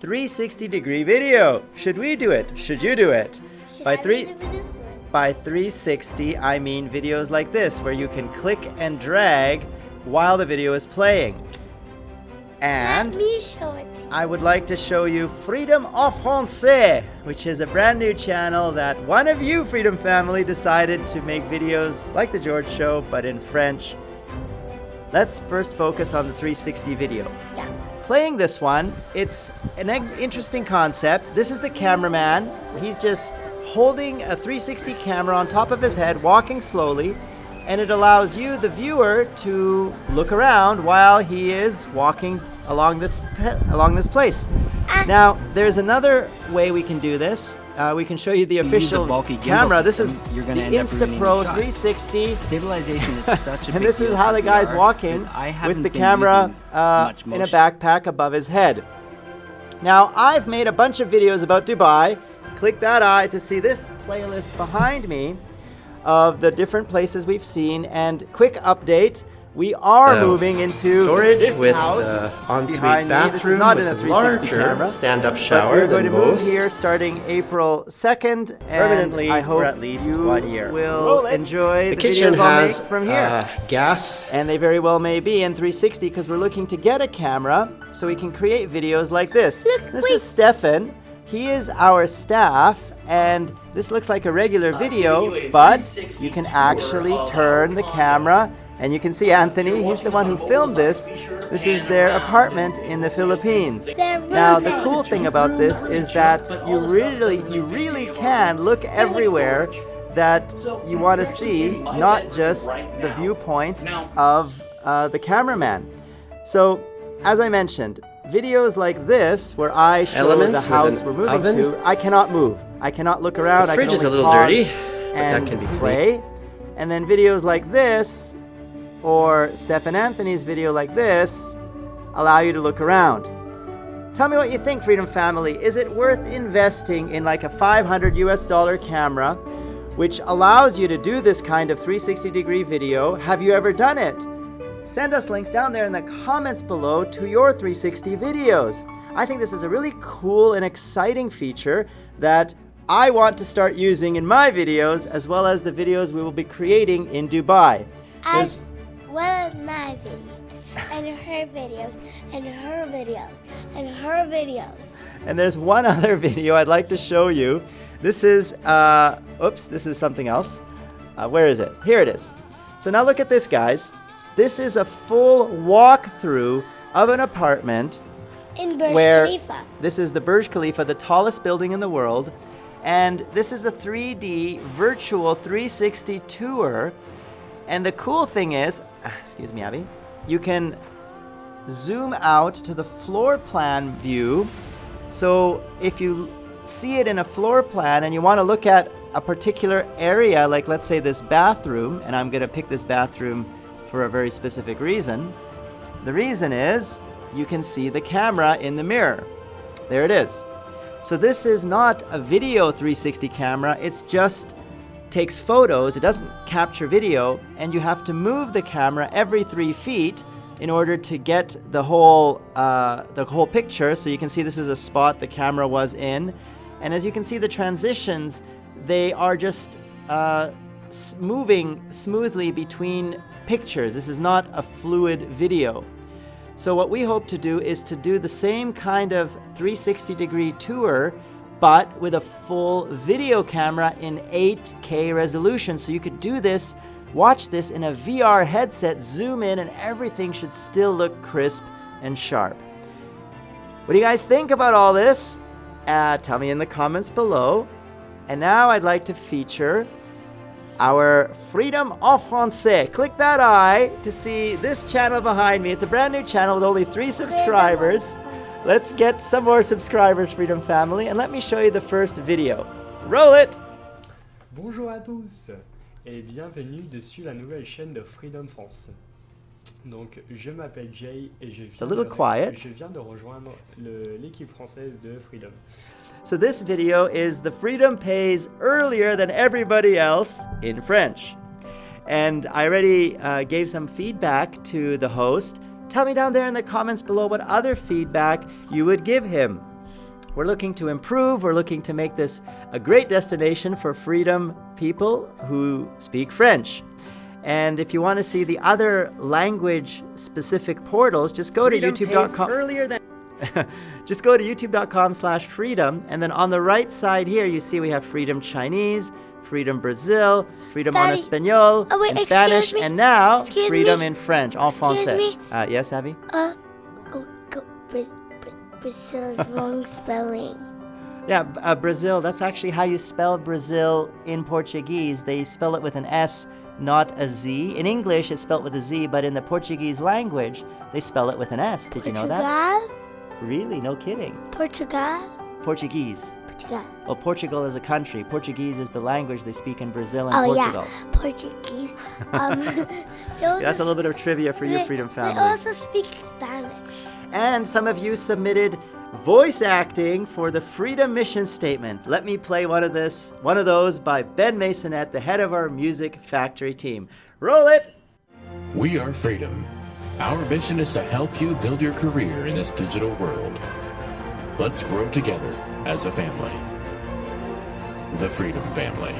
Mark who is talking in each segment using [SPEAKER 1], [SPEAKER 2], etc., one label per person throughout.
[SPEAKER 1] 360 degree video. Should we do it? Should you do it?
[SPEAKER 2] Should
[SPEAKER 1] By
[SPEAKER 2] I
[SPEAKER 1] three-
[SPEAKER 2] make the videos or-
[SPEAKER 1] By 360, I mean videos like this, where you can click and drag while the video is playing. And
[SPEAKER 2] Let me show it.
[SPEAKER 1] I would like to show you Freedom en Français, which is a brand new channel that one of you, Freedom Family, decided to make videos like The George Show, but in French. Let's first focus on the 360 video.
[SPEAKER 2] Yeah.
[SPEAKER 1] Playing this one, it's an interesting concept. This is the cameraman. He's just holding a 360 camera on top of his head, walking slowly, and it allows you, the viewer, to look around while he is walking along this along this place.
[SPEAKER 2] Ah.
[SPEAKER 1] Now, there's another way we can do this. Uh, we can show you the
[SPEAKER 3] you
[SPEAKER 1] official
[SPEAKER 3] bulky
[SPEAKER 1] camera. This is
[SPEAKER 3] you're
[SPEAKER 1] the
[SPEAKER 3] gonna ruining
[SPEAKER 1] InstaPro 360.
[SPEAKER 3] Stabilization is such a
[SPEAKER 1] and this is how the guy's walking
[SPEAKER 3] I
[SPEAKER 1] with the camera uh, in a backpack above his head. Now, I've made a bunch of videos about Dubai. Click that eye to see this playlist behind me of the different places we've seen. And quick update, we are
[SPEAKER 4] Uh,
[SPEAKER 1] moving into
[SPEAKER 4] storage
[SPEAKER 1] this
[SPEAKER 4] with
[SPEAKER 1] house
[SPEAKER 4] uh, ensuite
[SPEAKER 1] behind me. This is
[SPEAKER 4] bathroom
[SPEAKER 1] not
[SPEAKER 4] with
[SPEAKER 1] in a 360
[SPEAKER 4] larger
[SPEAKER 1] camera.
[SPEAKER 4] stand-up
[SPEAKER 1] But
[SPEAKER 4] shower
[SPEAKER 1] we're going
[SPEAKER 4] than
[SPEAKER 1] to move here starting April 2nd. And
[SPEAKER 4] Permanently
[SPEAKER 1] I hope
[SPEAKER 4] for at least
[SPEAKER 1] you
[SPEAKER 4] one year.
[SPEAKER 1] will
[SPEAKER 4] Roll
[SPEAKER 1] enjoy
[SPEAKER 4] The
[SPEAKER 1] the,
[SPEAKER 4] kitchen
[SPEAKER 1] videos I'll make from here.
[SPEAKER 4] uh, gas.
[SPEAKER 1] And they very well may be in 360 because we're looking to get a camera so we can create videos like this.
[SPEAKER 2] Look,
[SPEAKER 1] this
[SPEAKER 2] wait.
[SPEAKER 1] is Stefan. He is our staff and this looks like a regular video, but you can actually turn the camera and you can see Anthony, he's the one who filmed this. This is their apartment in the Philippines. Now the cool thing about this is that you really you really can look everywhere that you want to see, not just the viewpoint of uh, the cameraman. So, as I mentioned, videos like this, where I show
[SPEAKER 4] Elements
[SPEAKER 1] the house
[SPEAKER 4] an
[SPEAKER 1] we're moving
[SPEAKER 4] oven.
[SPEAKER 1] to, I cannot move. I cannot look around.
[SPEAKER 4] The
[SPEAKER 1] I
[SPEAKER 4] fridge
[SPEAKER 1] can
[SPEAKER 4] is a little dirty, but that can be cleaned.
[SPEAKER 1] play. And then videos like this, or Steph and Anthony's video like this, allow you to look around. Tell me what you think, Freedom Family. Is it worth investing in like a 500 US dollar camera, which allows you to do this kind of 360 degree video? Have you ever done it? Send us links down there in the comments below to your 360 videos. I think this is a really cool and exciting feature that I want to start using in my videos as well as the videos we will be creating in Dubai. There's-
[SPEAKER 2] well as my videos, and her videos, and her videos, and her videos.
[SPEAKER 1] And there's one other video I'd like to show you. This is, uh, oops, this is something else. Uh, where is it? Here it is. So now look at this, guys. This is a full walkthrough of an apartment
[SPEAKER 2] In Burj
[SPEAKER 1] where
[SPEAKER 2] Khalifa.
[SPEAKER 1] this is the Burj Khalifa, the tallest building in the world. And this is a 3D virtual 360 tour. And the cool thing is, excuse me, Abby, you can zoom out to the floor plan view. So if you see it in a floor plan and you want to look at a particular area, like let's say this bathroom, and I'm going to pick this bathroom for a very specific reason. The reason is you can see the camera in the mirror. There it is. So this is not a video 360 camera, it's just takes photos, it doesn't capture video, and you have to move the camera every three feet in order to get the whole uh, the whole picture. So you can see this is a spot the camera was in, and as you can see the transitions, they are just uh, moving smoothly between pictures. This is not a fluid video. So what we hope to do is to do the same kind of 360 degree tour but with a full video camera in 8K resolution. So you could do this, watch this in a VR headset, zoom in, and everything should still look crisp and sharp. What do you guys think about all this? Uh, tell me in the comments below. And now I'd like to feature our Freedom en Français. Click that eye to see this channel behind me. It's a brand new channel with only three subscribers. Let's get some more subscribers, Freedom Family, and let me show you the first video. Roll it!
[SPEAKER 5] Bonjour à tous et bienvenue dessus la nouvelle chaîne de Freedom France. Donc je m'appelle Jay et je
[SPEAKER 1] a
[SPEAKER 5] viens,
[SPEAKER 1] little
[SPEAKER 5] de,
[SPEAKER 1] quiet.
[SPEAKER 5] je viens de rejoindre l'équipe française de Freedom.
[SPEAKER 1] So this video is the Freedom Pays earlier than everybody else in French. And I already uh, gave some feedback to the host. Tell me down there in the comments below what other feedback you would give him. We're looking to improve, we're looking to make this a great destination for freedom people who speak French. And if you want to see the other language specific portals, just go
[SPEAKER 4] Freedom
[SPEAKER 1] to youtube.com.
[SPEAKER 4] earlier than
[SPEAKER 1] just go to youtube.com slash freedom and then on the right side here you see we have freedom chinese freedom brazil freedom en espanol
[SPEAKER 2] Oh, wait,
[SPEAKER 1] in spanish
[SPEAKER 2] me.
[SPEAKER 1] and now
[SPEAKER 2] Excuse
[SPEAKER 1] freedom
[SPEAKER 2] me.
[SPEAKER 1] in french en français. uh, yes abby?
[SPEAKER 2] Uh, go, go, Bra- Bra- Brazil's wrong spelling.
[SPEAKER 1] yeah uh, brazil that's actually how you spell brazil in portuguese. They spell it with an s not a z. In english it's spelled with a z but in the portuguese language they spell it with an s. Did you know that?
[SPEAKER 2] Portugal?
[SPEAKER 1] really? No kidding.
[SPEAKER 2] Portugal?
[SPEAKER 1] portuguese
[SPEAKER 2] Portugal.
[SPEAKER 1] well portugal is a country portuguese is the language they speak in brazil and
[SPEAKER 2] Oh,
[SPEAKER 1] portugal
[SPEAKER 2] yeah. Portuguese. Um, they also
[SPEAKER 1] That's a little bit of trivia for your
[SPEAKER 2] they-
[SPEAKER 1] Freedom
[SPEAKER 2] They
[SPEAKER 1] family.
[SPEAKER 2] also speak Spanish.
[SPEAKER 1] And some of you submitted voice acting for the Freedom Mission Statement. Let me play one of this, one of those by Ben Masonette, the head of our Music Factory team. Roll it.
[SPEAKER 6] We are Freedom. Our mission is to help you build your career in this digital world. Let's grow together as a family. The Freedom Family.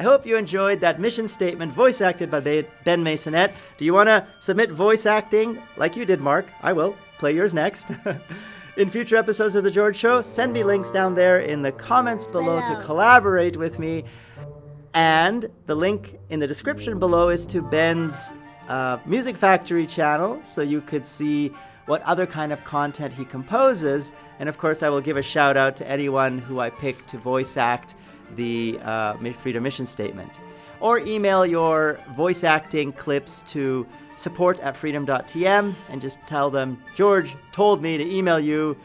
[SPEAKER 1] I hope you enjoyed that mission statement voice acted by Ben Masonette. Do you want to submit voice acting like you did, Mark? I will. Play yours next. in future episodes of The George Show, send me links down there in the comments below to collaborate with me. And the link in the description below is to Ben's uh, Music Factory channel, so you could see what other kind of content he composes. And of course, I will give a shout out to anyone who I pick to voice act the uh, Freedom Mission Statement. Or email your voice acting clips to support at freedom.tm and just tell them, George told me to email you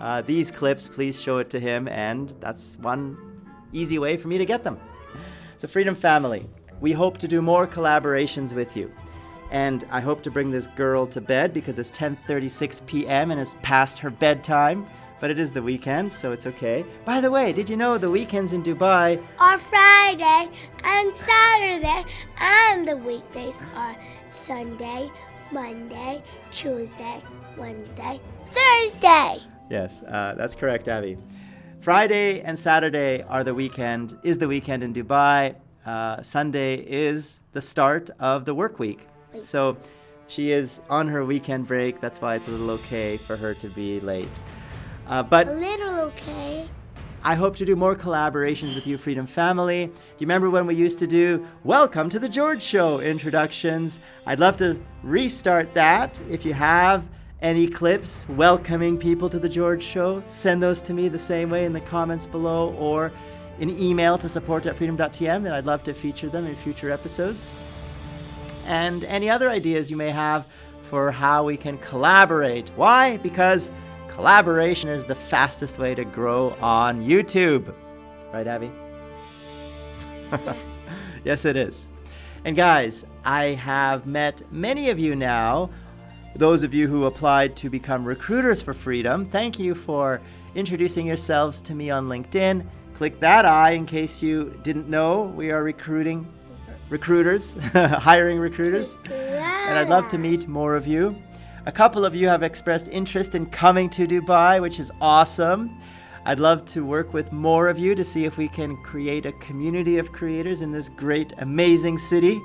[SPEAKER 1] uh, these clips, please show it to him. And that's one easy way for me to get them. So, Freedom Family, we hope to do more collaborations with you. And I hope to bring this girl to bed because it's 10:36 p.m. and it's past her bedtime. But it is the weekend, so it's okay. By the way, did you know the weekends in Dubai?
[SPEAKER 2] Are Friday and Saturday, and the weekdays are Sunday, Monday, Tuesday, Wednesday, Thursday.
[SPEAKER 1] Yes, uh, that's correct, Abby. Friday and Saturday are the weekend. Is the weekend in Dubai? Uh, Sunday is the start of the work week.
[SPEAKER 2] Wait.
[SPEAKER 1] So she is on her weekend break. That's why it's a little okay for her to be late. Uh, but
[SPEAKER 2] A little okay.
[SPEAKER 1] I hope to do more collaborations with you, Freedom Family. Do you remember when we used to do Welcome to the George Show introductions? I'd love to restart that. If you have any clips welcoming people to the George Show, send those to me the same way in the comments below or an email to support at freedom.tm, and I'd love to feature them in future episodes. And any other ideas you may have for how we can collaborate. Why? Because collaboration is the fastest way to grow on YouTube. Right, Abby? yes, it is. And guys, I have met many of you now. Those of you who applied to become recruiters for freedom, thank you for introducing yourselves to me on LinkedIn. Click that I in case you didn't know we are recruiting recruiters, hiring recruiters and I'd love to meet more of you. A couple of you have expressed interest in coming to Dubai, which is awesome. I'd love to work with more of you to see if we can create a community of creators in this great, amazing city.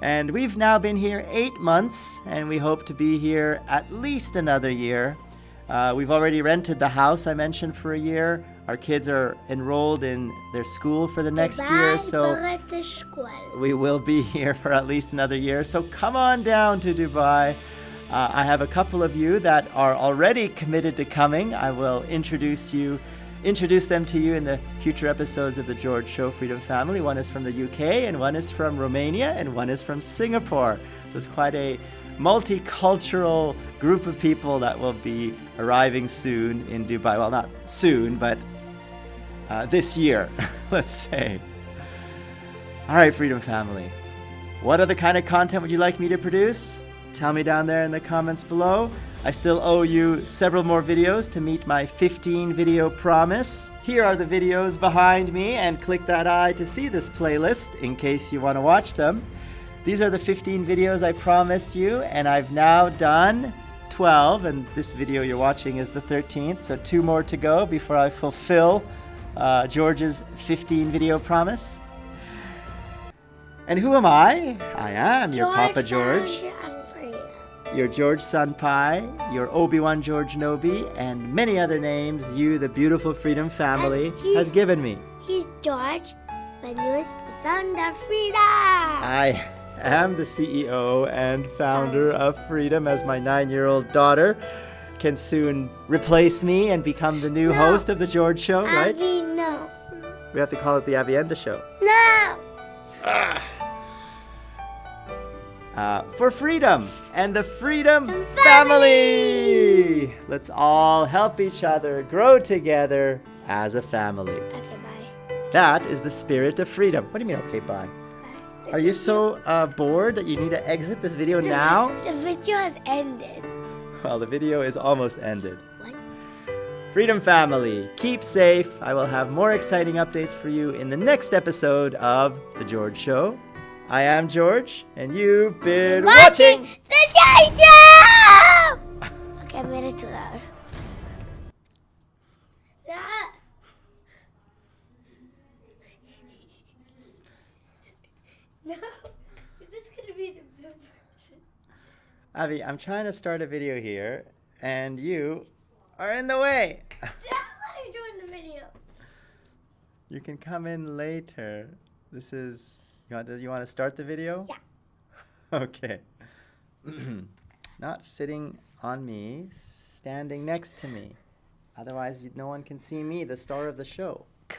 [SPEAKER 1] And we've now been here eight months, and we hope to be here at least another year. Uh, we've already rented the house I mentioned for a year. Our kids are enrolled in their school for the next year, so
[SPEAKER 2] Bye, the school.
[SPEAKER 1] we will be here for at least another year. So come on down to Dubai. Uh, I have a couple of you that are already committed to coming. I will introduce you, introduce them to you in the future episodes of the George Show Freedom Family. One is from the UK, and one is from Romania, and one is from Singapore. So it's quite a multicultural group of people that will be arriving soon in Dubai. Well, not soon, but uh, this year, let's say. All right, Freedom Family. What other kind of content would you like me to produce? Tell me down there in the comments below. I still owe you several more videos to meet my 15 video promise. Here are the videos behind me, and click that eye to see this playlist in case you want to watch them. These are the 15 videos I promised you, and I've now done 12, and this video you're watching is the 13th, so two more to go before I fulfill uh, George's 15 video promise. And who am I? I am your Papa George, your George Sun Pai, your Obi Wan George Nobi, and many other names you, the beautiful Freedom family, has given me.
[SPEAKER 2] He's George, the newest founder of freedom.
[SPEAKER 1] I am the CEO and founder of Freedom, as my nine year old daughter can soon replace me and become the new
[SPEAKER 2] No.
[SPEAKER 1] host of The George Show, right?
[SPEAKER 2] Abby, no.
[SPEAKER 1] We have to call it The Avienda Show.
[SPEAKER 2] No.
[SPEAKER 1] Uh, for freedom and the Freedom
[SPEAKER 2] And
[SPEAKER 1] family! Let's all help each other grow together as a family.
[SPEAKER 2] Okay, bye.
[SPEAKER 1] That is the spirit of freedom. What do you mean, okay, bye?
[SPEAKER 2] Bye.
[SPEAKER 1] Are you so uh, bored that you need to exit this video now?
[SPEAKER 2] The video has ended.
[SPEAKER 1] Well, the video is almost ended.
[SPEAKER 2] What?
[SPEAKER 1] Freedom Family, keep safe. I will have more exciting updates for you in the next episode of The George Show. I am George, and you've been watching.
[SPEAKER 2] the Jay Show! okay, I made it too loud. Ah. No, this is gonna be the blooper.
[SPEAKER 1] Avi, I'm trying to start a video here, and you are in the way.
[SPEAKER 2] That's what I'm doing the video.
[SPEAKER 1] You can come in later. This is. You want, do you want to start the video?
[SPEAKER 2] Yeah.
[SPEAKER 1] Okay. Not sitting on me, standing next to me. Otherwise, no one can see me, the star of the show.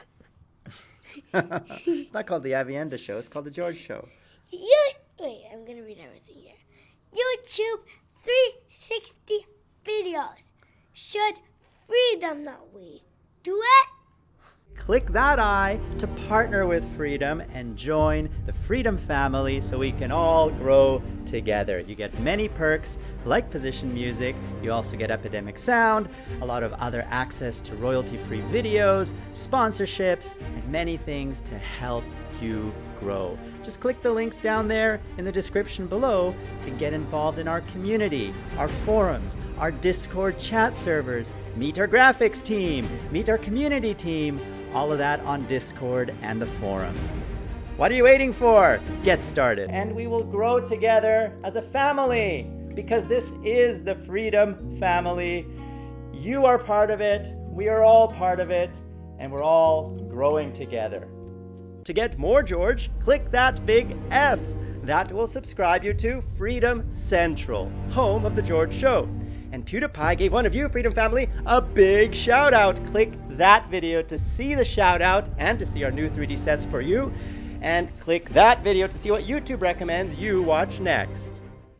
[SPEAKER 1] it's not called the Avienda Show, it's called the George Show.
[SPEAKER 2] You wait, I'm gonna read everything here. YouTube 360 videos. Should freedom not we do it?
[SPEAKER 1] Click that eye to partner with Freedom and join the Freedom family so we can all grow together. You get many perks like position music, you also get Epidemic Sound, a lot of other access to royalty free videos, sponsorships, and many things to help you grow. Just click the links down there in the description below to get involved in our community, our forums, our Discord chat servers, meet our graphics team, meet our community team, all of that on Discord and the forums. What are you waiting for? Get started. And we will grow together as a family because this is the Freedom Family. You are part of it, we are all part of it, and we're all growing together. To get more George, click that big F. That will subscribe you to Freedom Central, home of The George Show. And PewDiePie gave one of you, Freedom Family, a big shout out. Click that video to see the shout out and to see our new 3D sets for you. And click that video to see what YouTube recommends you watch next.